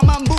a man